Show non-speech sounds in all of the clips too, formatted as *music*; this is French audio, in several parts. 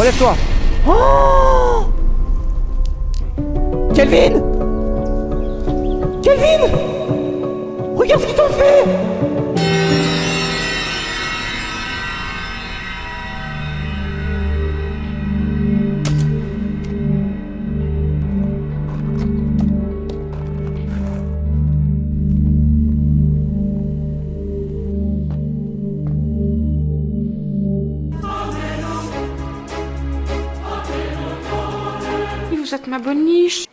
Relève-toi. Oh Kelvin Kelvin Regarde ce qu'ils t'ont fait Vous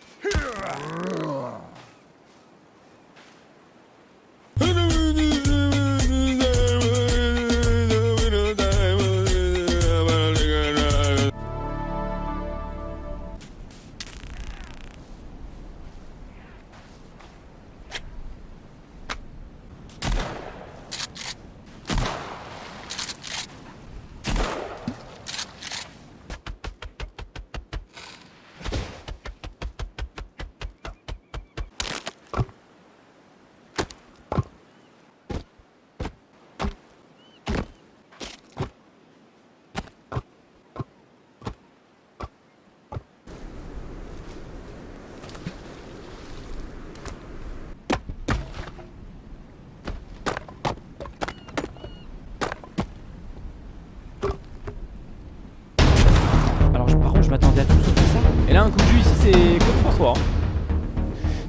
Hein.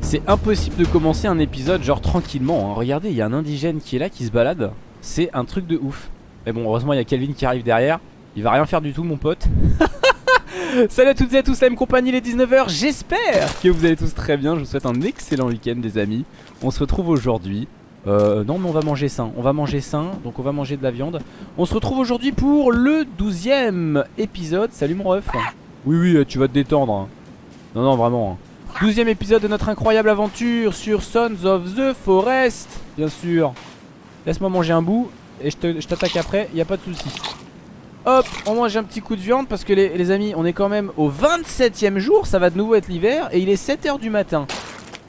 C'est impossible de commencer un épisode genre tranquillement hein. Regardez il y a un indigène qui est là qui se balade. C'est un truc de ouf. Mais bon heureusement il y a Kelvin qui arrive derrière. Il va rien faire du tout mon pote. *laughs* Salut à toutes et à tous la même compagnie les 19h J'espère que vous allez tous très bien. Je vous souhaite un excellent week-end des amis. On se retrouve aujourd'hui euh, non mais on va manger sain, on va manger sain, donc on va manger de la viande. On se retrouve aujourd'hui pour le 12ème épisode. Salut mon ref. Oui oui tu vas te détendre hein. Non non vraiment hein. 12ème épisode de notre incroyable aventure sur Sons of the Forest Bien sûr Laisse-moi manger un bout et je t'attaque après, y a pas de souci. Hop, on mange un petit coup de viande parce que les, les amis, on est quand même au 27ème jour, ça va de nouveau être l'hiver et il est 7h du matin.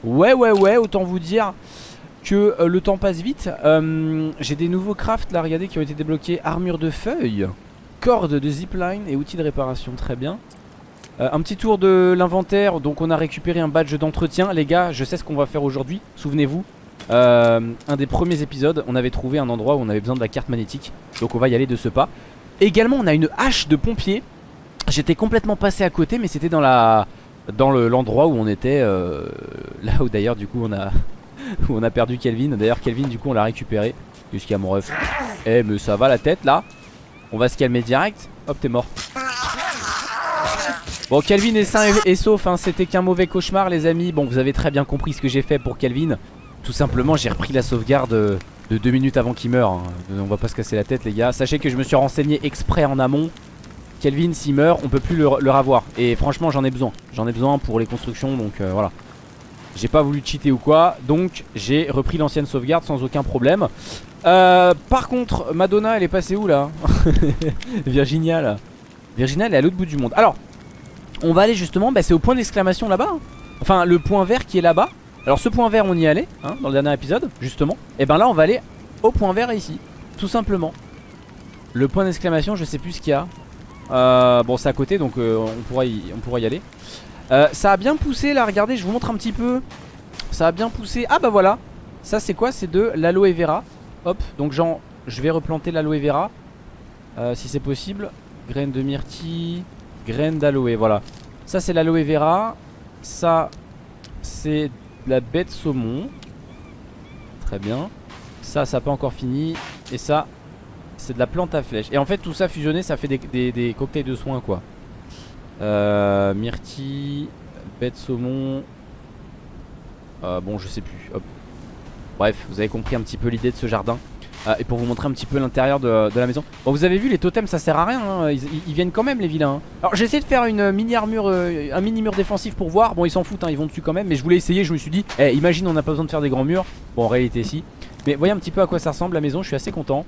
Ouais ouais ouais, autant vous dire que euh, le temps passe vite. Euh, J'ai des nouveaux crafts là, regardez, qui ont été débloqués. Armure de feuilles, corde de zipline et outils de réparation, très bien. Euh, un petit tour de l'inventaire, donc on a récupéré un badge d'entretien. Les gars, je sais ce qu'on va faire aujourd'hui, souvenez-vous. Euh, un des premiers épisodes, on avait trouvé un endroit où on avait besoin de la carte magnétique. Donc on va y aller de ce pas. Également, on a une hache de pompier. J'étais complètement passé à côté, mais c'était dans la dans le- l'endroit où on était. euh, là où d'ailleurs, du coup, on a *laughs* où on a perdu Kelvin. D'ailleurs, Kelvin, du coup, on l'a récupéré. Jusqu'à mon ref. Eh, mais ça va la tête là On va se calmer direct. Hop, t'es mort. Bon, Kelvin est sain et, sauf. hein, C'était qu'un mauvais cauchemar, les amis. Bon, vous avez très bien compris ce que j'ai fait pour Kelvin. Tout simplement, j'ai repris la sauvegarde de deux minutes avant qu'il meure. hein. On va pas se casser la tête, les gars. Sachez que je me suis renseigné exprès en amont. Kelvin, s'il meurt, on peut plus le, le ravoir. Et franchement, j'en ai besoin. J'en ai besoin pour les constructions, donc euh, voilà. J'ai pas voulu cheater ou quoi, donc j'ai repris l'ancienne sauvegarde sans aucun problème. Euh, par contre, Madonna, elle est passée où là? *laughs* Virginia là. Virginia, elle est à l'autre bout du monde. Alors, on va aller justement, bah, c'est au point d'exclamation là-bas. hein. Enfin, le point vert qui est là-bas. Alors, ce point vert, on y allait hein, dans le dernier épisode, justement. Et ben là, on va aller au point vert ici, tout simplement. Le point d'exclamation, je sais plus ce qu'il y a. Euh, bon, c'est à côté, donc euh, on, pourra y, aller. Euh, ça a bien poussé là, regardez, je vous montre un petit peu. Ça a bien poussé. Ah bah voilà. Ça c'est quoi? C'est de l'aloe vera. Hop, donc genre, je vais replanter l'aloe vera. Si c'est possible. Graines de myrtille, graines d'aloe, voilà. Ça c'est l'aloe vera. Ça c'est la baie de saumon. Très bien. Ça, ça n'a pas encore fini. Et ça, c'est de la plante à flèche. Et en fait, tout ça fusionné, ça fait des, cocktails de soins quoi. Euh, myrtille, de saumon. Euh, bon, je sais plus. Bref, vous avez compris un petit peu l'idée de ce jardin. Euh, et pour vous montrer un petit peu l'intérieur de, la maison. Bon, vous avez vu, les totems ça sert à rien. hein. Ils, viennent quand même, les vilains. hein. Alors, j'ai essayé de faire une mini armure, euh, un mini mur défensif pour voir. Bon, ils s'en foutent, hein, ils vont dessus quand même. Mais je voulais essayer. Je me suis dit, eh, imagine, on n'a pas besoin de faire des grands murs. Bon, en réalité, si. Mais voyez un petit peu à quoi ça ressemble la maison. Je suis assez content.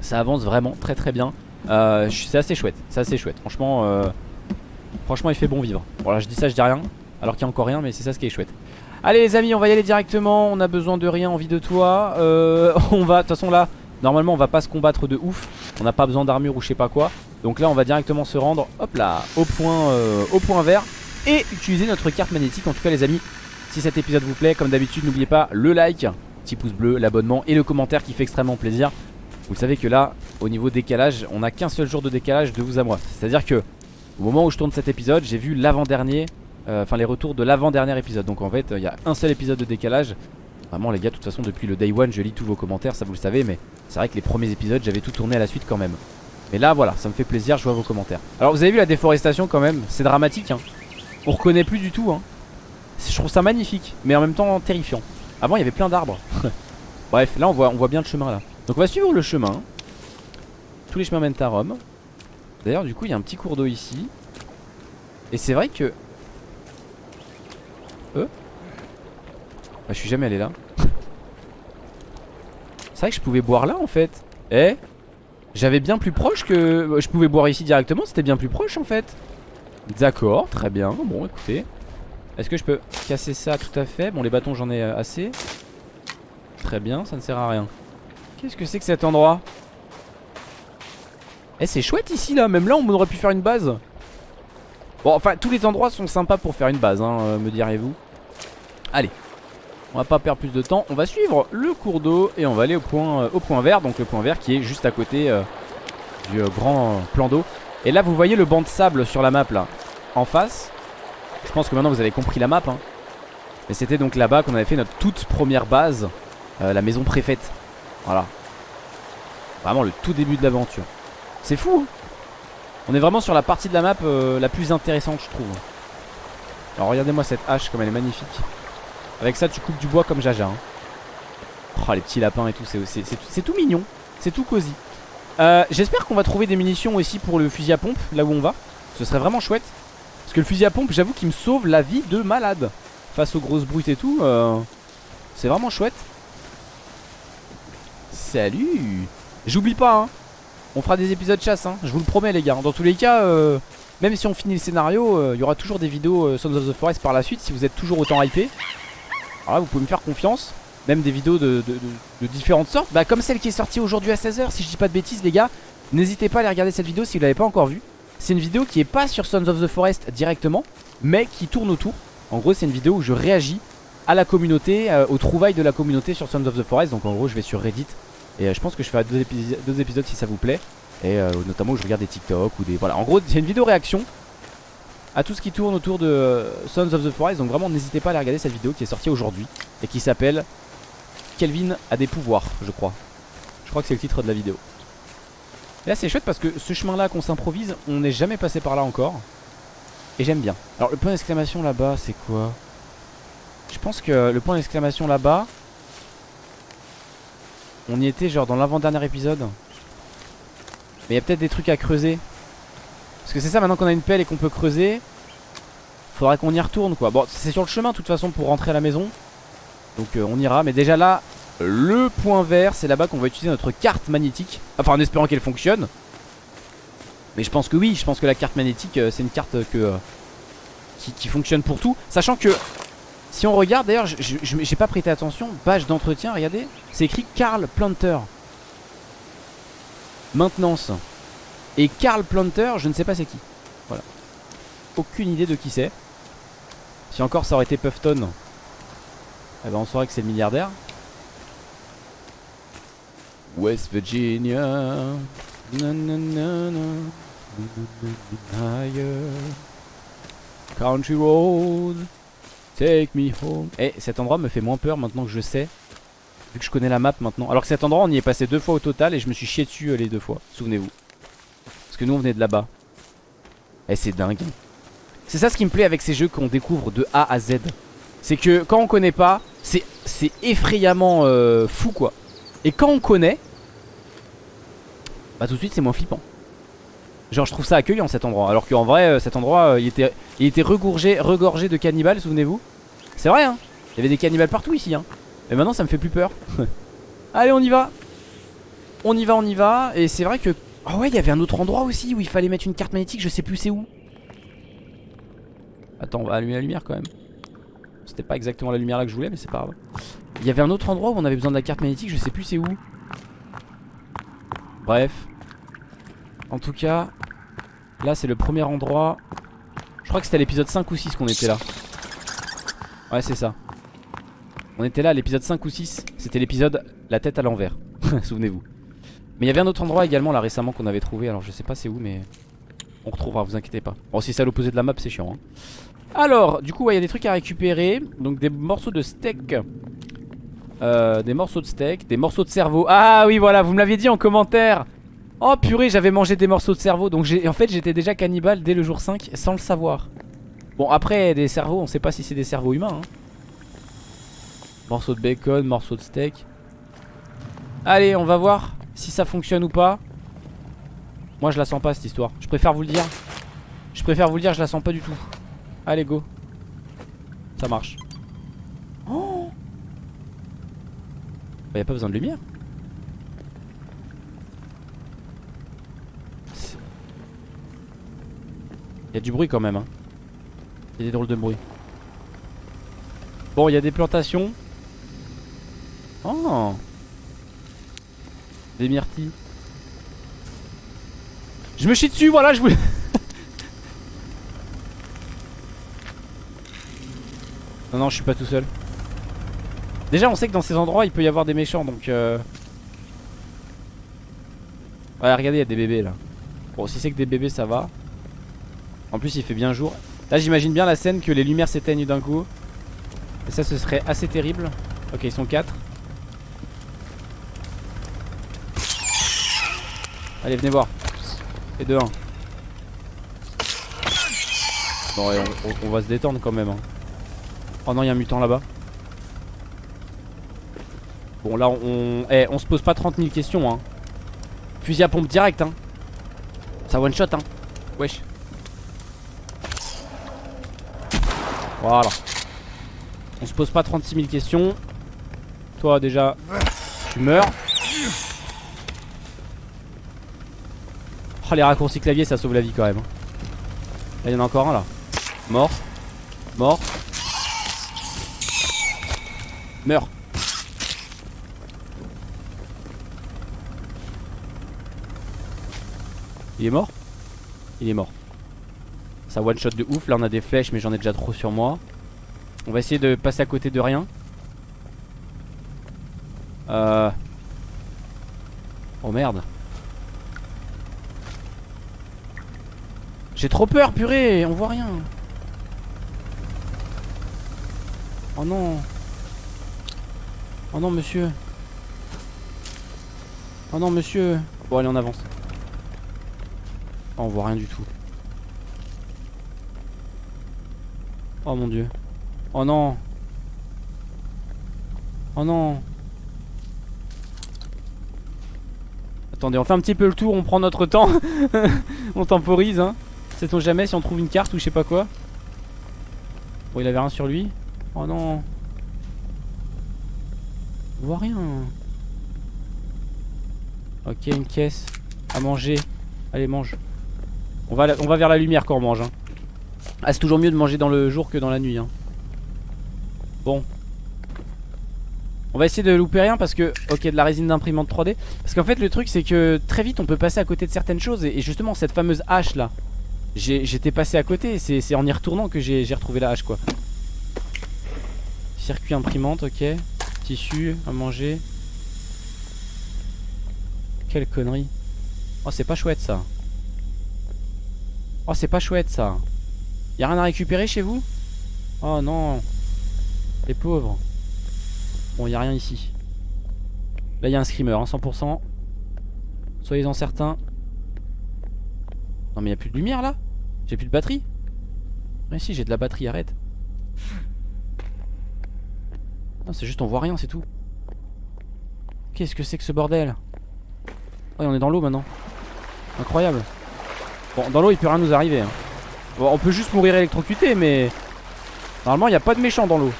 Ça avance vraiment très très bien. Euh, c'est assez chouette. C'est assez chouette. Franchement. Franchement il fait bon vivre Voilà je dis ça je dis rien Alors qu'il y a encore rien mais c'est ça ce qui est chouette Allez les amis on va y aller directement. On a besoin de rien envie de toi. Euh, *laughs* On va de toute façon là Normalement on va pas se combattre de ouf. On n'a pas besoin d'armure ou je sais pas quoi. Donc là on va directement se rendre Hop là au point, euh, au point vert. Et utiliser notre carte magnétique En tout cas les amis. Si cet épisode vous plaît Comme d'habitude n'oubliez pas le like Petit pouce bleu, l'abonnement et le commentaire qui fait extrêmement plaisir. Vous savez que là au niveau décalage On n'a qu'un seul jour de décalage de vous à moi. C'est à dire que au moment où je tourne cet épisode J'ai vu l'avant-dernier Enfin les retours de l'avant-dernier épisode. Donc en fait il y a un seul épisode de décalage. Vraiment les gars de toute façon depuis le day one je lis tous vos commentaires Ça vous le savez mais c'est vrai que les premiers épisodes j'avais tout tourné à la suite quand même. Mais là voilà ça me fait plaisir je vois vos commentaires. Alors vous avez vu la déforestation quand même? C'est dramatique hein. On reconnaît plus du tout hein. Je trouve ça magnifique mais en même temps terrifiant. Avant il y avait plein d'arbres. *laughs* Bref là on voit, on voit bien le chemin là. Donc on va suivre le chemin. Tous les chemins mènent à Rome. D'ailleurs du coup il y a un petit cours d'eau ici. Et c'est vrai que bah, Je suis jamais allé là. C'est vrai que je pouvais boire là en fait. Eh J'avais bien plus proche que... Je pouvais boire ici directement, c'était bien plus proche en fait. D'accord, très bien. Bon écoutez. Est-ce que je peux casser ça tout à fait? Bon les bâtons j'en ai euh, assez. Très bien, ça ne sert à rien. Qu'est-ce que c'est que cet endroit? Eh c'est chouette ici là. Même là on aurait pu faire une base. Bon enfin tous les endroits sont sympas pour faire une base hein, euh, Me direz-vous. Allez on va pas perdre plus de temps On va suivre le cours d'eau Et on va aller au point, euh, vert Donc le point vert qui est juste à côté euh, Du euh, grand plan d'eau. Et là vous voyez le banc de sable sur la map là. En face Je pense que maintenant vous avez compris la map hein. Et c'était donc là-bas qu'on avait fait notre toute première base La maison préfète. Voilà. Vraiment le tout début de l'aventure. C'est fou hein. On est vraiment sur la partie de la map La plus intéressante je trouve. Alors regardez-moi cette hache comme elle est magnifique avec ça tu coupes du bois comme Jaja hein. Oh les petits lapins et tout C'est tout mignon. C'est tout cosy. Euh, J'espère qu'on va trouver des munitions aussi pour le fusil à pompe Là où on va. Ce serait vraiment chouette. Parce que le fusil à pompe j'avoue qu'il me sauve la vie de malade. Face aux grosses brutes et tout euh, C'est vraiment chouette. Salut. J'oublie pas hein. On fera des épisodes chasse hein. Je vous le promets les gars. Dans tous les cas euh, Même si on finit le scénario Il y aura toujours des vidéos Sons of the Forest par la suite Si vous êtes toujours autant hypé alors là vous pouvez me faire confiance. Même des vidéos de, différentes sortes. Bah comme celle qui est sortie aujourd'hui à 16h Si je dis pas de bêtises les gars N'hésitez pas à aller regarder cette vidéo si vous l'avez pas encore vue. C'est une vidéo qui est pas sur Sons of the Forest directement Mais qui tourne autour. En gros c'est une vidéo où je réagis à la communauté euh, Aux trouvailles de la communauté sur Sons of the Forest. Donc en gros je vais sur Reddit Et euh, je pense que je ferai deux, deux, épisodes si ça vous plaît. Et euh, notamment où je regarde des TikTok ou des... Voilà. En gros c'est une vidéo réaction à tout ce qui tourne autour de Sons of the Forest Donc vraiment n'hésitez pas à aller regarder cette vidéo qui est sortie aujourd'hui Et qui s'appelle Kelvin a des pouvoirs je crois. Je crois que c'est le titre de la vidéo. Et là c'est chouette parce que ce chemin là qu'on s'improvise On n'est jamais passé par là encore. Et j'aime bien. Alors le point d'exclamation là-bas c'est quoi? Je pense que le point d'exclamation là-bas On y était genre dans l'avant-dernier épisode. Mais il y a peut-être des trucs à creuser parce que c'est ça maintenant qu'on a une pelle et qu'on peut creuser Faudra qu'on y retourne quoi. Bon c'est sur le chemin de toute façon pour rentrer à la maison. Donc euh, on ira. Mais déjà là le point vert c'est là-bas qu'on va utiliser notre carte magnétique. Enfin en espérant qu'elle fonctionne. Mais je pense que oui Je pense que la carte magnétique euh, c'est une carte que euh, qui, fonctionne pour tout. Sachant que si on regarde d'ailleurs j'ai pas prêté attention Page d'entretien regardez C'est écrit Carl Planter. Maintenance et Carl Planter, je ne sais pas c'est qui. Voilà. Aucune idée de qui c'est. Si encore ça aurait été Puffton, eh ben on saurait que c'est le milliardaire. West Virginia. Country road. Take me home. Eh, cet endroit me fait moins peur maintenant que je sais. Vu que je connais la map maintenant. Alors que cet endroit, on y est passé deux fois au total et je me suis chié dessus euh, les deux fois. Souvenez-vous. Que nous on venait de là-bas. Et eh, c'est dingue. C'est ça ce qui me plaît avec ces jeux qu'on découvre de A à Z. C'est que quand on connaît pas C'est effrayamment euh, fou quoi. Et quand on connaît Bah tout de suite c'est moins flippant. Genre je trouve ça accueillant cet endroit. Alors qu'en vrai euh, cet endroit euh, il était, il était regorgé, regorgé de cannibales souvenez-vous. C'est vrai hein. Il y avait des cannibales partout ici hein. Mais maintenant ça me fait plus peur. *laughs* Allez on y va. On y va on y va. Et c'est vrai que Oh ouais, il y avait un autre endroit aussi où il fallait mettre une carte magnétique, je sais plus c'est où. Attends, on va allumer la lumière quand même. C'était pas exactement la lumière là que je voulais, mais c'est pas grave. Il y avait un autre endroit où on avait besoin de la carte magnétique, je sais plus c'est où. Bref. En tout cas, Là c'est le premier endroit Je crois que c'était l'épisode 5 ou 6 qu'on était là Ouais c'est ça On était là à l'épisode 5 ou 6 C'était l'épisode la tête à l'envers *laughs* Souvenez-vous Mais il y avait un autre endroit également là récemment qu'on avait trouvé. Alors je sais pas c'est où mais On retrouvera vous inquiétez pas. Bon si c'est à l'opposé de la map c'est chiant hein. Alors du coup il y a des trucs à récupérer. Donc des morceaux de steak. Euh, Des morceaux de steak Des morceaux de cerveau. Ah oui voilà vous me l'aviez dit en commentaire. Oh purée j'avais mangé des morceaux de cerveau. Donc en fait j'étais déjà cannibale dès le jour 5 Sans le savoir. Bon après des cerveaux on sait pas si c'est des cerveaux humains hein. Morceaux de bacon, morceaux de steak. Allez on va voir Si ça fonctionne ou pas Moi je la sens pas cette histoire Je préfère vous le dire Je préfère vous le dire je la sens pas du tout Allez go Ça marche Oh Bah y'a pas besoin de lumière Il y a du bruit quand même. Hein. Il y a des drôles de bruit. Bon, il y a des plantations. Oh Des myrtilles. Je me chie dessus, voilà, je voulais... *laughs* non, non, je suis pas tout seul. Déjà, on sait que dans ces endroits, il peut y avoir des méchants, donc... Euh... Ouais, regardez, il y a des bébés, là. Bon, si c'est que des bébés, ça va. En plus il fait bien jour Là j'imagine bien la scène que les lumières s'éteignent d'un coup Et ça ce serait assez terrible Ok ils sont 4 Allez venez voir Et de 1 Bon on, va se détendre quand même hein. Oh non il y a un mutant là-bas Bon là on, eh, on se pose pas 30 000 questions hein. Fusil à pompe direct hein Ça one shot hein Wesh Voilà. On se pose pas 36 000 questions. Toi déjà, tu meurs. Les raccourcis clavier ça sauve la vie quand même. Là il y en a encore un là. Mort. Mort. Meurs. Il est mort? Il est mort. Ça one shot de ouf. Là on a des flèches mais j'en ai déjà trop sur moi. On va essayer de passer à côté de rien. Euh... Oh merde. J'ai trop peur purée, on voit rien. Oh non. Oh non monsieur. Oh non monsieur. Bon allez on avance. Oh, on voit rien du tout. Oh mon dieu. Oh non. Oh non. Attendez, on fait un petit peu le tour, on prend notre temps. *laughs* on temporise, hein. Sait-on jamais si on trouve une carte ou je sais pas quoi. Bon, il avait rien sur lui. Oh non. On voit rien. Ok, une caisse. À manger. Allez, mange. On va, on va vers la lumière quand on mange. Hein. Ah c'est toujours mieux de manger dans le jour que dans la nuit hein. Bon On va essayer de louper rien parce que Ok de la résine d'imprimante 3D Parce qu'en fait le truc c'est que très vite on peut passer à côté de certaines choses Et, justement cette fameuse hache là J'étais passé à côté C'est en y retournant que j'ai retrouvé la hache quoi. Circuit imprimante ok. Tissu à manger. Quelle connerie. Oh c'est pas chouette ça. Oh c'est pas chouette ça. Y'a rien à récupérer chez vous? Oh non. Les pauvres. Bon y'a rien ici. Là y'a un screamer hein, 100% Soyez-en certains. Non mais y'a plus de lumière là? J'ai plus de batterie Mais si j'ai de la batterie arrête Non c'est juste on voit rien c'est tout Qu'est-ce que c'est que ce bordel? Oh on est dans l'eau maintenant Incroyable Bon dans l'eau il peut rien nous arriver hein. Bon, on peut juste mourir électrocuté, mais normalement, il n'y a pas de méchant dans l'eau.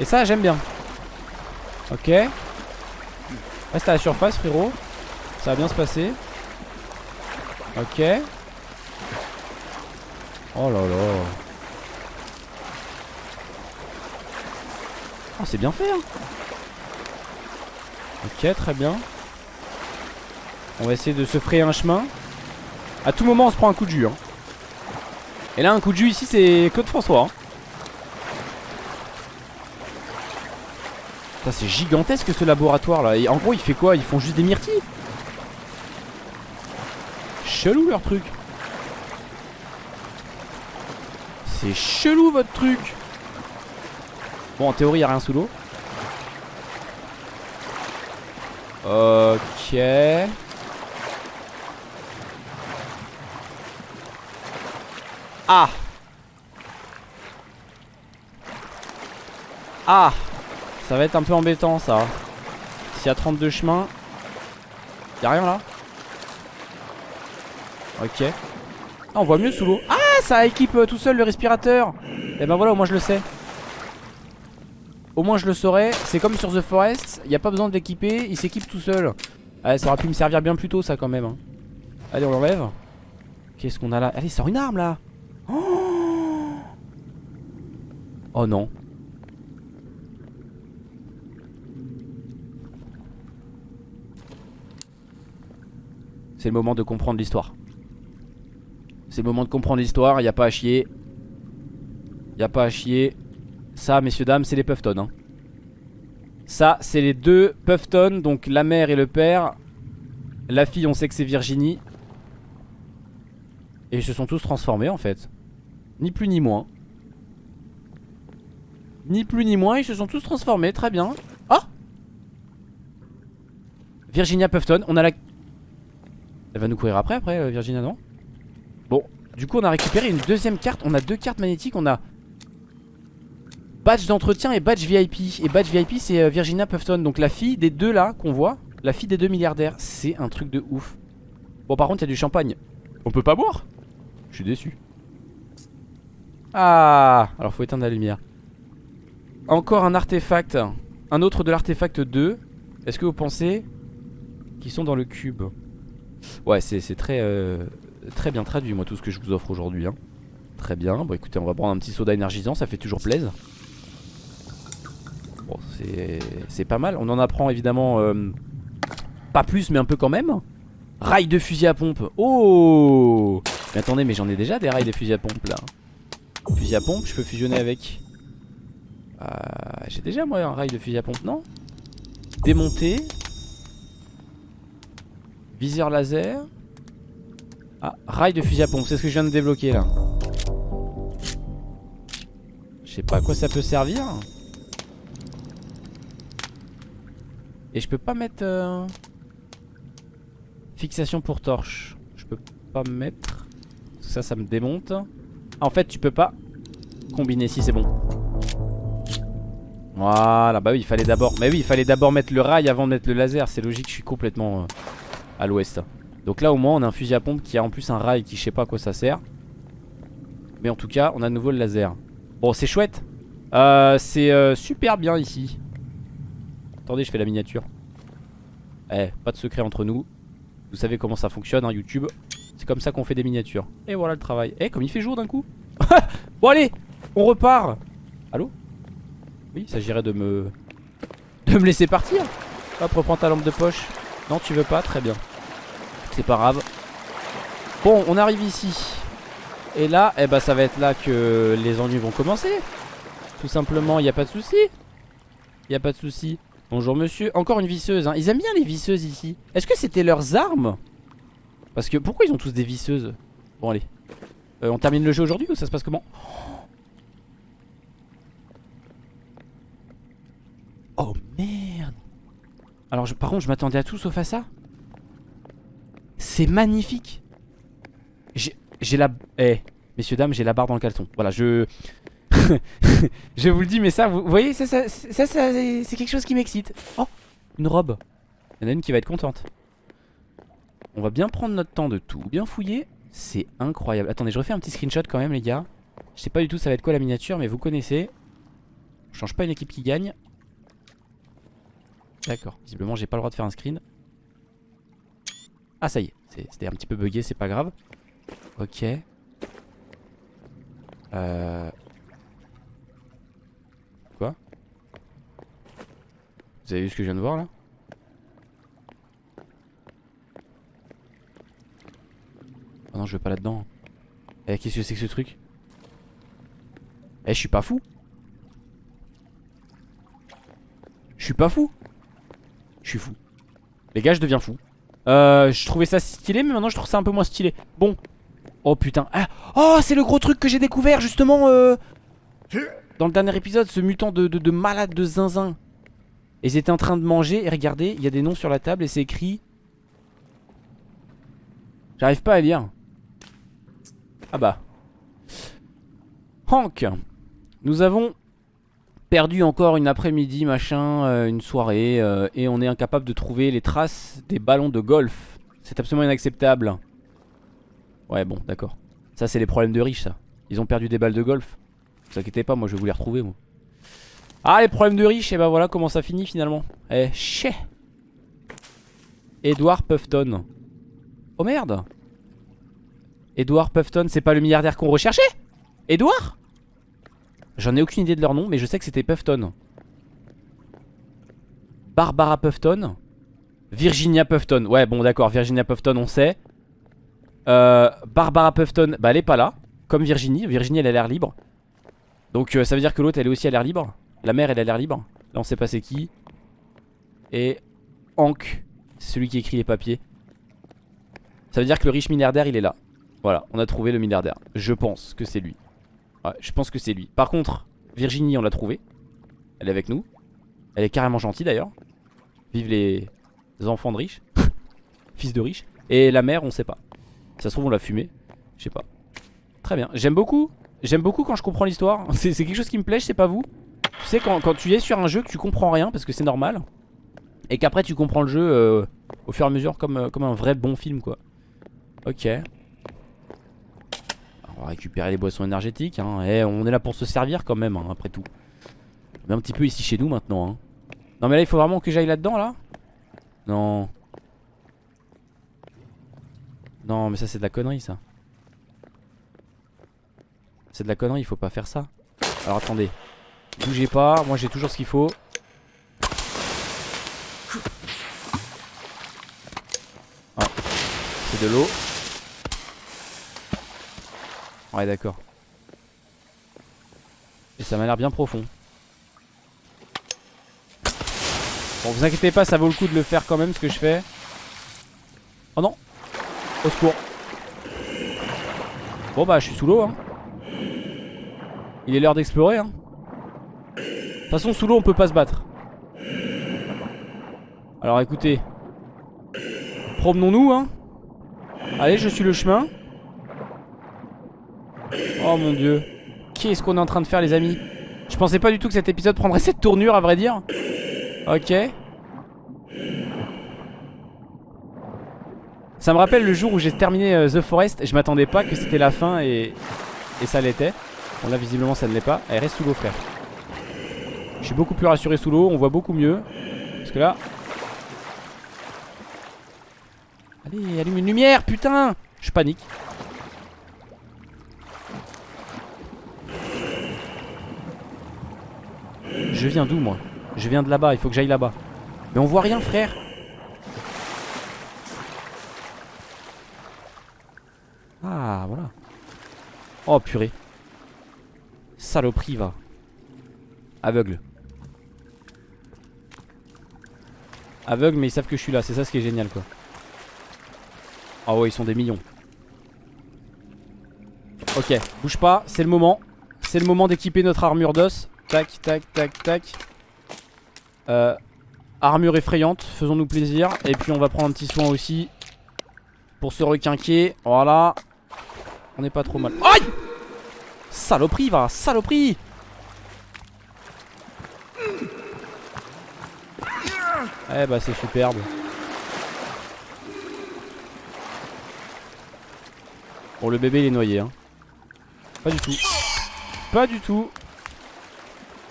Et ça, j'aime bien. Ok. Reste à la surface, frérot. Ça va bien se passer. Ok. Oh là là. Oh, c'est bien fait. Hein. Ok, très bien. On va essayer de se frayer un chemin. À tout moment, on se prend un coup de jus. Hein. Et là un coup de jus ici c'est Claude François hein. c'est gigantesque ce laboratoire là Et en gros il fait quoi? Ils font juste des myrtilles Chelou leur truc C'est chelou votre truc. Bon en théorie y a rien sous l'eau. Ok. Ah. Ah. Ça va être un peu embêtant ça. S'il y a 32 chemins Y'a rien là. Ok. Ah, on voit mieux sous l'eau. Ah ça équipe euh, tout seul le respirateur. Et eh ben voilà au moins je le sais. Au moins je le saurais. C'est comme sur The Forest Il n'y a pas besoin de l'équiper Il s'équipe tout seul. Ah ça aurait pu me servir bien plus tôt ça quand même hein. Allez on l'enlève. Qu'est-ce qu'on a là? Allez sort une arme là. Oh non. C'est le moment de comprendre l'histoire. C'est le moment de comprendre l'histoire, il a pas à chier. Il a pas à chier. Ça, messieurs, dames, c'est les Puffton. Hein. Ça, c'est les deux Puffton, donc la mère et le père. La fille, on sait que c'est Virginie. Et ils se sont tous transformés en fait. Ni plus ni moins. Ni plus ni moins, ils se sont tous transformés, très bien. Ah Virginia Puffton, on a la... Elle va nous courir après, après, euh, Virginia, non? Bon, du coup on a récupéré une deuxième carte. On a deux cartes magnétiques, on a... Badge d'entretien et badge VIP. Et badge VIP c'est euh, Virginia Puffton, donc la fille des deux là qu'on voit. La fille des deux milliardaires, c'est un truc de ouf. Bon par contre il y a du champagne. On peut pas boire? Je suis déçu. Ah Alors faut éteindre la lumière Encore un artefact Un autre de l'artefact 2 Est-ce que vous pensez Qu'ils sont dans le cube? Ouais c'est très euh, Très bien traduit moi tout ce que je vous offre aujourd'hui hein. Très bien Bon écoutez on va prendre un petit soda énergisant Ça fait toujours plaisir Bon c'est pas mal On en apprend évidemment euh, Pas plus mais un peu quand même Rail de fusil à pompe Oh Mais attendez mais j'en ai déjà des rails de fusil à pompe là Fusil à pompe, je peux fusionner avec. Euh, J'ai déjà moi un rail de fusil à pompe, non? Démonter. Viseur laser. Ah, rail de fusil à pompe, c'est ce que je viens de débloquer là. Je sais pas à quoi ça peut servir. Et je peux pas mettre... Euh, fixation pour torche. Je peux pas mettre... Ça, ça me démonte. En fait tu peux pas combiner si c'est bon Voilà bah oui il fallait d'abord Mais oui il fallait d'abord mettre le rail avant de mettre le laser C'est logique je suis complètement euh, à l'ouest Donc là au moins on a un fusil à pompe qui a en plus un rail qui je sais pas à quoi ça sert Mais en tout cas on a de nouveau le laser Bon c'est chouette euh, C'est euh, super bien ici Attendez je fais la miniature Eh pas de secret entre nous Vous savez comment ça fonctionne hein, YouTube c'est comme ça qu'on fait des miniatures. Et voilà le travail. Eh, comme il fait jour d'un coup. *laughs* bon, allez, on repart. Allô? Oui, il s'agirait de me... De me laisser partir. Hop, reprends ta lampe de poche. Non, tu veux pas? Très bien. C'est pas grave. Bon, on arrive ici. Et là, eh ben, ça va être là que les ennuis vont commencer. Tout simplement, il n'y a pas de souci. Il n'y a pas de souci. Bonjour monsieur. Encore une visseuse. Hein. Ils aiment bien les visseuses ici. Est-ce que c'était leurs armes? Parce que pourquoi ils ont tous des visseuses? Bon allez euh, On termine le jeu aujourd'hui ou ça se passe comment? Oh merde Alors je, par contre je m'attendais à tout sauf à ça C'est magnifique J'ai la... Eh Messieurs dames j'ai la barre dans le caleçon Voilà je... *laughs* je vous le dis mais ça vous, voyez ça, ça, ça, c'est quelque chose qui m'excite Oh une robe Il y en a une qui va être contente on va bien prendre notre temps de tout bien fouiller. C'est incroyable. Attendez, je refais un petit screenshot quand même, les gars. Je sais pas du tout ça va être quoi la miniature, mais vous connaissez. Je change pas une équipe qui gagne. D'accord. Visiblement, j'ai pas le droit de faire un screen. Ah, ça y est. C'était un petit peu bugué, c'est pas grave. Ok. Euh... Quoi? Vous avez vu ce que je viens de voir là? Oh non, je vais pas là-dedans. Eh, qu'est-ce que c'est que ce truc? Eh je suis pas fou Je suis pas fou Je suis fou Les gars je deviens fou euh, Je trouvais ça stylé mais maintenant je trouve ça un peu moins stylé. Bon. Oh putain. Ah. Oh c'est le gros truc que j'ai découvert justement euh, Dans le dernier épisode Ce mutant de, de, de malade de zinzin. Et ils étaient en train de manger Et regardez il y a des noms sur la table et c'est écrit. J'arrive pas à lire. Ah bah. Hank. Nous avons perdu encore une après-midi, machin, euh, une soirée, euh, et on est incapable de trouver les traces des ballons de golf. C'est absolument inacceptable. Ouais, bon, d'accord. Ça, c'est les problèmes de riches, ça. Ils ont perdu des balles de golf. Vous inquiétez pas, moi, je vais vous les retrouver, moi. Ah, les problèmes de riches, et bah voilà comment ça finit, finalement. Eh, chais Edward Puffton. Oh merde Edward Puffton, c'est pas le milliardaire qu'on recherchait? Edward J'en ai aucune idée de leur nom, mais je sais que c'était Puffton. Barbara Puffton? Virginia Puffton. Ouais, bon, d'accord, Virginia Puffton, on sait. Euh, Barbara Puffton, bah elle est pas là. Comme Virginie. Virginie, elle a l'air libre. Donc euh, ça veut dire que l'autre, elle est aussi à l'air libre. La mère, elle a l'air libre. Là, on sait pas c'est qui. Et Hank, c'est celui qui écrit les papiers. Ça veut dire que le riche milliardaire, il est là. Voilà, on a trouvé le milliardaire. Je pense que c'est lui. Ouais, je pense que c'est lui. Par contre, Virginie, on l'a trouvé. Elle est avec nous. Elle est carrément gentille d'ailleurs. Vive les enfants de riches. *laughs* Fils de riches. Et la mère, on sait pas. ça se trouve, on l'a fumé. Je sais pas. Très bien. J'aime beaucoup. J'aime beaucoup quand je comprends l'histoire. *laughs* C'est quelque chose qui me plaît, je sais pas vous. Tu sais, quand, tu es sur un jeu que tu comprends rien, parce que c'est normal. Et qu'après, tu comprends le jeu euh, au fur et à mesure comme, euh, comme un vrai bon film, quoi. Ok. On va récupérer les boissons énergétiques. Hein. Eh, on est là pour se servir quand même, hein, après tout. On est un petit peu ici chez nous maintenant. Hein. Non mais là, il faut vraiment que j'aille là-dedans, là Non. Non, mais ça, c'est de la connerie, ça. C'est de la connerie, il faut pas faire ça. Alors, attendez. Bougez pas, moi j'ai toujours ce qu'il faut. Ah, c'est de l'eau. Ouais d'accord. Et ça m'a l'air bien profond. Bon vous inquiétez pas ça vaut le coup de le faire quand même ce que je fais. Oh non. Au secours. Bon bah je suis sous l'eau hein. Il est l'heure d'explorer hein. De toute façon sous l'eau on peut pas se battre. Alors écoutez. Promenons-nous hein. Allez je suis le chemin Oh mon dieu. Qu'est-ce qu'on est en train de faire les amis? Je pensais pas du tout que cet épisode prendrait cette tournure à vrai dire. Ok. Ça me rappelle le jour où j'ai terminé euh, The Forest Je m'attendais pas que c'était la fin et, et ça l'était. Bon là visiblement ça ne l'est pas. Elle reste sous l'eau frère. Je suis beaucoup plus rassuré sous l'eau On voit beaucoup mieux. Parce que là. Allez allume une lumière putain! Je panique Je viens d'où moi? Je viens de là-bas, il faut que j'aille là-bas. Mais on voit rien frère. Ah voilà. Oh purée. Saloperie va. Aveugle. Aveugle mais ils savent que je suis là C'est ça ce qui est génial quoi. Ah ouais ils sont des millions. Ok bouge pas c'est le moment. C'est le moment d'équiper notre armure d'os Tac, tac, tac, tac. Euh, armure effrayante, faisons-nous plaisir. Et puis on va prendre un petit soin aussi. Pour se requinquer. Voilà. On n'est pas trop mal. Aïe Saloperie, va, saloperie Eh bah c'est superbe. Bon le bébé il est noyé hein. Pas du tout. Pas du tout.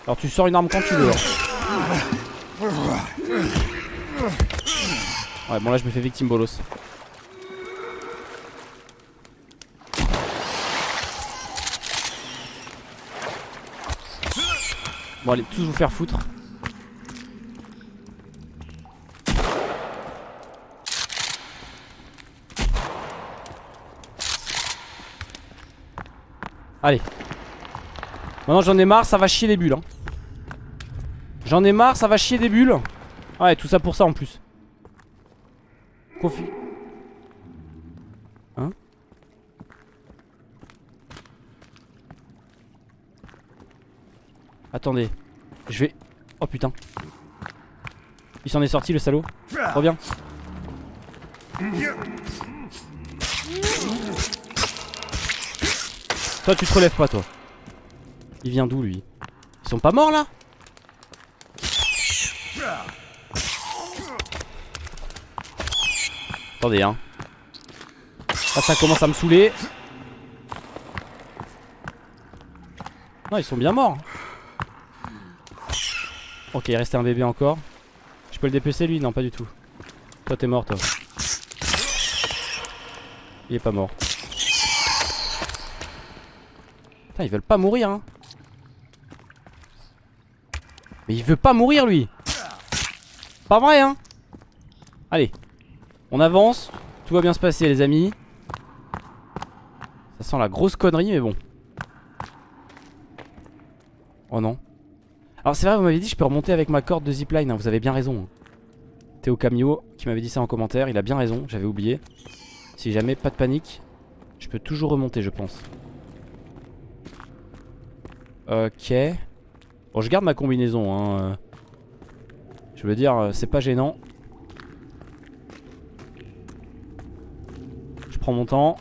Alors tu sors une arme quand tu veux. Hein. Ouais bon là je me fais victime bolos. Bon allez tous vous faire foutre. Allez Maintenant j'en ai marre, ça va chier des bulles. Hein. J'en ai marre, ça va chier des bulles. Ouais, tout ça pour ça en plus. Confi. Hein Attendez. Je vais... Oh putain. Il s'en est sorti le salaud. Reviens. Toi tu te relèves pas toi. Il vient d'où lui? Ils sont pas morts là? Attendez hein. Là ça commence à me saouler. Non ils sont bien morts. Ok il restait un bébé encore. Je peux le dépecer lui? Non pas du tout. Toi t'es mort toi. Il est pas mort. Putain ils veulent pas mourir hein. Mais il veut pas mourir lui. Pas vrai hein On avance. Tout va bien se passer les amis. Ça sent la grosse connerie mais bon. Oh non. Alors c'est vrai vous m'avez dit je peux remonter avec ma corde de zipline hein, Vous avez bien raison hein. Théo Camio qui m'avait dit ça en commentaire Il a bien raison j'avais oublié. Si jamais pas de panique Je peux toujours remonter je pense. Ok. Bon je garde ma combinaison hein. Je veux dire c'est pas gênant prends mon temps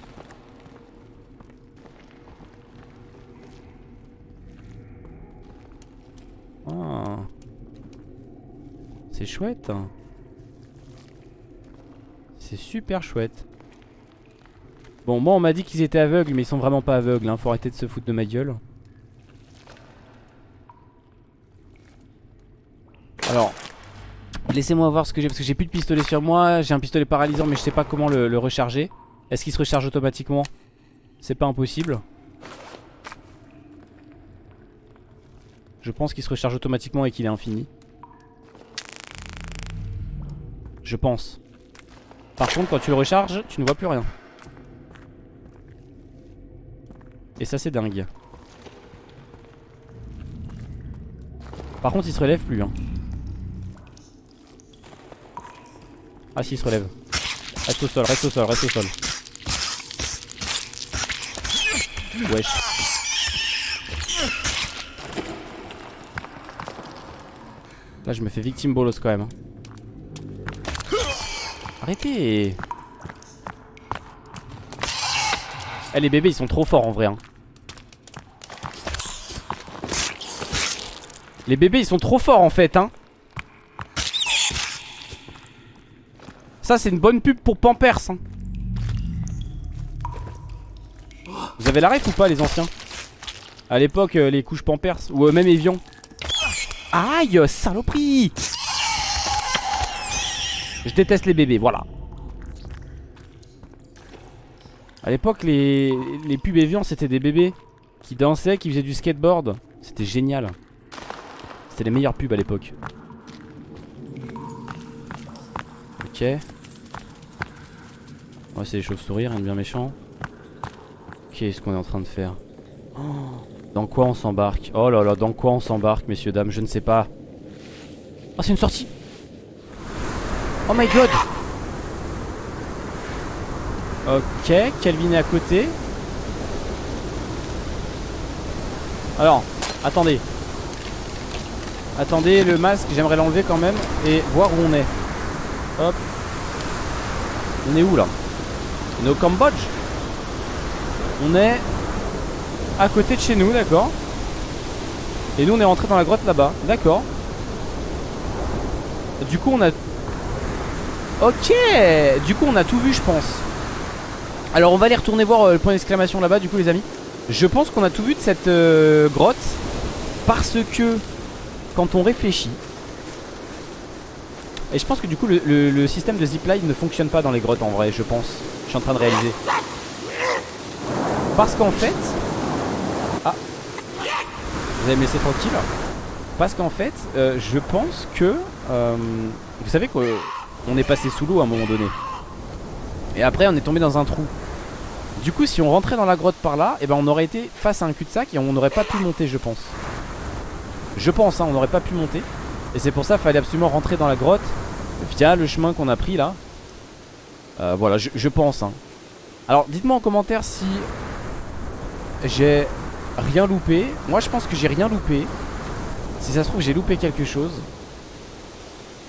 Ah. C'est chouette. C'est super chouette. Bon, moi on m'a dit qu'ils étaient aveugles, mais ils sont vraiment pas aveugles. Hein. Faut arrêter de se foutre de ma gueule. Alors, laissez-moi voir ce que j'ai. Parce que j'ai plus de pistolet sur moi. J'ai un pistolet paralysant, mais je sais pas comment le recharger. Est-ce qu'il se recharge automatiquement? C'est pas impossible. Je pense qu'il se recharge automatiquement et qu'il est infini. Je pense. Par contre, quand tu le recharges, tu ne vois plus rien. Et ça, c'est dingue. Par contre, il se relève plus. Hein. Ah, si, il se relève. Reste au sol, reste au sol, reste au sol. Wesh. Là je me fais victime bolos quand même hein. Arrêtez Eh les bébés ils sont trop forts en vrai hein. Les bébés ils sont trop forts en fait hein Ça c'est une bonne pub pour Pampers. Vous avez la ref ou pas les anciens? À l'époque euh, les couches Pampers Ou euh, même Evian Aïe, saloperie Je déteste les bébés, voilà. À l'époque, les, les pubs Evian, c'était des bébés qui dansaient, qui faisaient du skateboard. C'était génial. C'était les meilleures pubs à l'époque. Ok. Ouais, c'est les chauves-souris, rien de bien méchant. Qu'est-ce qu'on est en train de faire oh dans quoi on s'embarque? Oh là là, dans quoi on s'embarque, messieurs, dames Je ne sais pas. Oh, c'est une sortie Oh my god Ok, Calvin est à côté. Alors, attendez. Attendez, le masque, j'aimerais l'enlever quand même et voir où on est. Hop. On est où là? On est au Cambodge? On est à côté de chez nous, d'accord. Et nous on est rentré dans la grotte là-bas, d'accord. Du coup on a... Ok Du coup on a tout vu je pense. Alors on va aller retourner voir euh, le point d'exclamation là-bas du coup les amis. Je pense qu'on a tout vu de cette euh, grotte. Parce que quand on réfléchit... Et je pense que du coup le, système de zipline ne fonctionne pas dans les grottes en vrai, je pense. Je suis en train de réaliser. Parce qu'en fait, vous allez me laisser tranquille. Parce qu'en fait euh, je pense que euh, Vous savez qu'on est passé sous l'eau à un moment donné. Et après on est tombé dans un trou. Du coup si on rentrait dans la grotte par là eh ben on aurait été face à un cul-de-sac Et on n'aurait pas pu monter je pense. Je pense hein on n'aurait pas pu monter. Et c'est pour ça qu'il fallait absolument rentrer dans la grotte Via le chemin qu'on a pris là. Euh, Voilà je, pense hein. Alors dites-moi en commentaire si J'ai rien loupé Moi je pense que j'ai rien loupé Si ça se trouve j'ai loupé quelque chose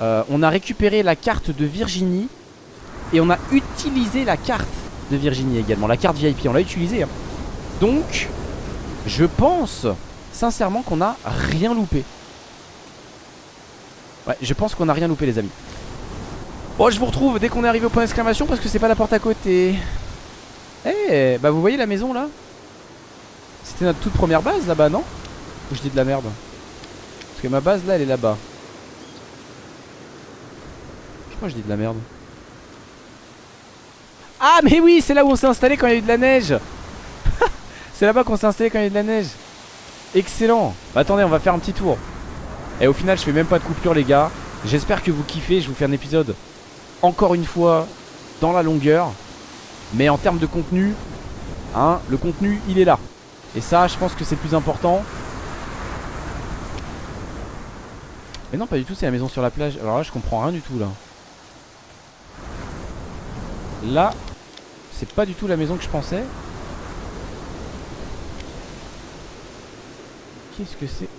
euh, On a récupéré la carte de Virginie Et on a utilisé la carte de Virginie également. La carte VIP, on l'a utilisée. Hein. Donc, je pense sincèrement qu'on a rien loupé. Ouais, je pense qu'on a rien loupé les amis. Bon, je vous retrouve dès qu'on est arrivé au point d'exclamation parce que c'est pas la porte à côté. Eh, bah vous voyez la maison là? C'était notre toute première base là-bas, non Ou je dis de la merde Parce que ma base là, elle est là-bas. Je crois que je dis de la merde. Ah mais oui c'est là où on s'est installé quand il y a eu de la neige. *laughs* C'est là-bas qu'on s'est installé quand il y a eu de la neige. Excellent. Bah, Attendez on va faire un petit tour. Et au final je fais même pas de coupure les gars. J'espère que vous kiffez. Je vous fais un épisode encore une fois dans la longueur. Mais en termes de contenu hein, Le contenu il est là Et ça je pense que c'est le plus important. Mais non pas du tout c'est la maison sur la plage. Alors là je comprends rien du tout là. Là c'est pas du tout la maison que je pensais. Qu'est-ce que c'est?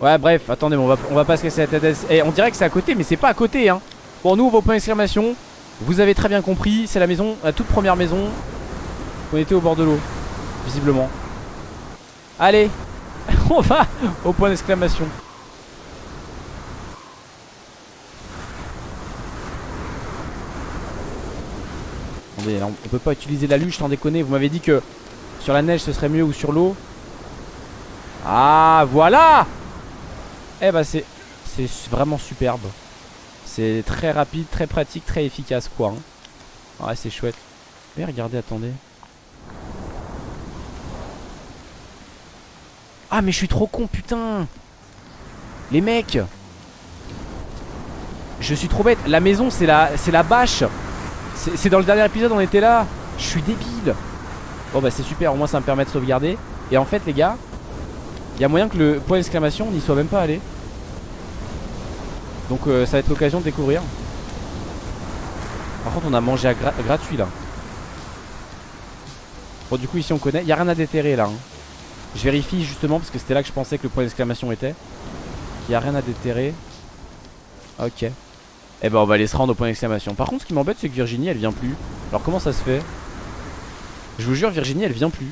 Ouais bref attendez on va, on va pas se casser la tête Et eh, On dirait que c'est à côté mais c'est pas à côté hein. Bon nous on va au point d'exclamation Vous avez très bien compris c'est la maison La toute première maison On était au bord de l'eau Visiblement Allez *laughs* On va au point d'exclamation on peut pas utiliser la luche sans déconner. Vous m'avez dit que sur la neige ce serait mieux ou sur l'eau. Ah, voilà Eh bah c'est c'est vraiment superbe. C'est très rapide, très pratique, très efficace quoi. Hein. C'est chouette. Mais regardez, attendez. Ah, mais je suis trop con, putain. Les mecs. Je suis trop bête. La maison, c'est la, la bâche. C'est dans le dernier épisode on était là. Je suis débile. Bon bah c'est super. Au moins ça me permet de sauvegarder. Et en fait les gars Il y a moyen que le point d'exclamation n'y soit même pas allé. Donc euh, ça va être l'occasion de découvrir. Par contre on a mangé gratuit là. Bon du coup ici on connaît. Il a rien à déterrer là hein. Je vérifie justement parce que c'était là que je pensais que le point d'exclamation était. Il n'y a rien à déterrer. Ok. Eh ben on va aller se rendre au point d'exclamation. Par contre ce qui m'embête c'est que Virginie elle vient plus. Alors comment ça se fait? Je vous jure Virginie elle vient plus.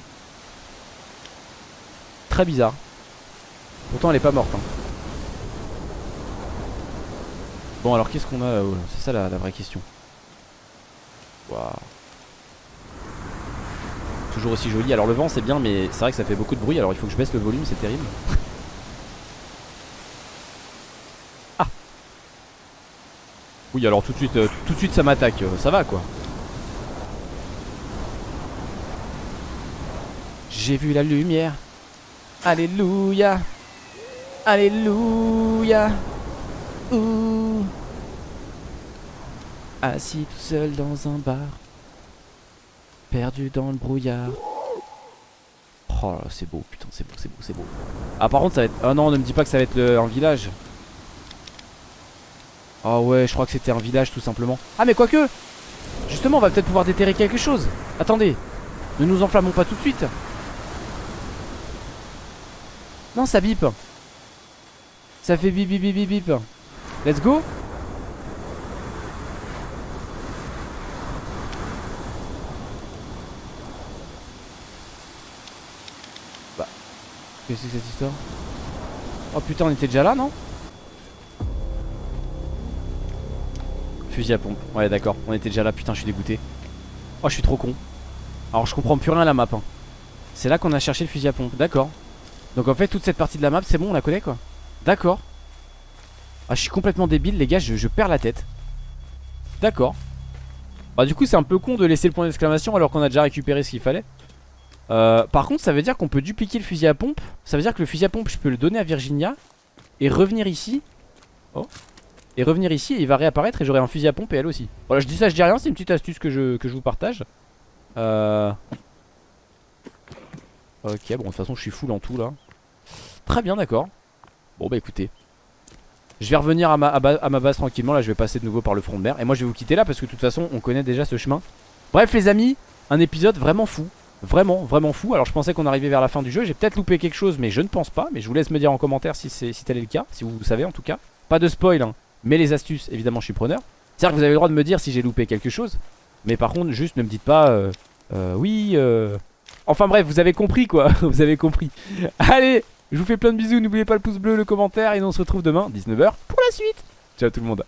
Très bizarre. Pourtant elle est pas morte hein. Bon alors qu'est-ce qu'on a? Là-haut C'est ça la, vraie question. Waouh Toujours aussi joli. Alors le vent c'est bien mais c'est vrai que ça fait beaucoup de bruit Alors il faut que je baisse le volume c'est terrible. Oui alors tout de suite, euh, tout de suite ça m'attaque, euh, ça va quoi. J'ai vu la lumière. Alléluia. Alléluia. Ouh. Assis tout seul dans un bar Perdu dans le brouillard Oh c'est beau putain c'est beau c'est beau c'est beau Ah par contre ça va être... Ah non ne me dis pas que ça va être un village Oh ouais, je crois que c'était un village tout simplement. Ah mais quoique Justement, on va peut-être pouvoir déterrer quelque chose. Attendez, ne nous enflammons pas tout de suite. Non, ça bip. Ça fait bip bip bip bip bip. Let's go c'est cette histoire Oh putain, on était déjà là, non Fusil à pompe. Ouais, d'accord. On était déjà là. Putain, je suis dégoûté. Oh, je suis trop con. Alors, je comprends plus rien à la map. Hein. C'est là qu'on a cherché le fusil à pompe. D'accord. Donc, en fait, toute cette partie de la map, c'est bon, on la connaît quoi. D'accord. Ah, je suis complètement débile, les gars. Je, perds la tête. D'accord. Bah, du coup, c'est un peu con de laisser le point d'exclamation alors qu'on a déjà récupéré ce qu'il fallait. Euh, par contre, ça veut dire qu'on peut dupliquer le fusil à pompe. Ça veut dire que le fusil à pompe, je peux le donner à Virginia et revenir ici. Oh. Et revenir ici il va réapparaître et j'aurai un fusil à pompe et elle aussi Voilà je dis ça je dis rien c'est une petite astuce que je, vous partage Euh... Ok, bon, de toute façon, je suis full en tout là. Très bien, d'accord. Bon, bah écoutez. Je vais revenir à ma, à, à ma base tranquillement. Là, je vais passer de nouveau par le front de mer. Et moi, je vais vous quitter là parce que de toute façon, on connaît déjà ce chemin. Bref, les amis, un épisode vraiment fou. Vraiment, vraiment fou. Alors, je pensais qu'on arrivait vers la fin du jeu. J'ai peut-être loupé quelque chose, mais je ne pense pas. Mais je vous laisse me dire en commentaire si, si tel est le cas. Si vous le savez en tout cas. Pas de spoil, hein. Mais les astuces, évidemment, je suis preneur. C'est-à-dire que vous avez le droit de me dire si j'ai loupé quelque chose. Mais par contre, juste ne me dites pas euh, euh, oui. euh... Enfin bref, vous avez compris quoi. *laughs* vous avez compris. Allez, je vous fais plein de bisous. N'oubliez pas le pouce bleu, le commentaire. Et on se retrouve demain, 19h, pour la suite. Ciao tout le monde.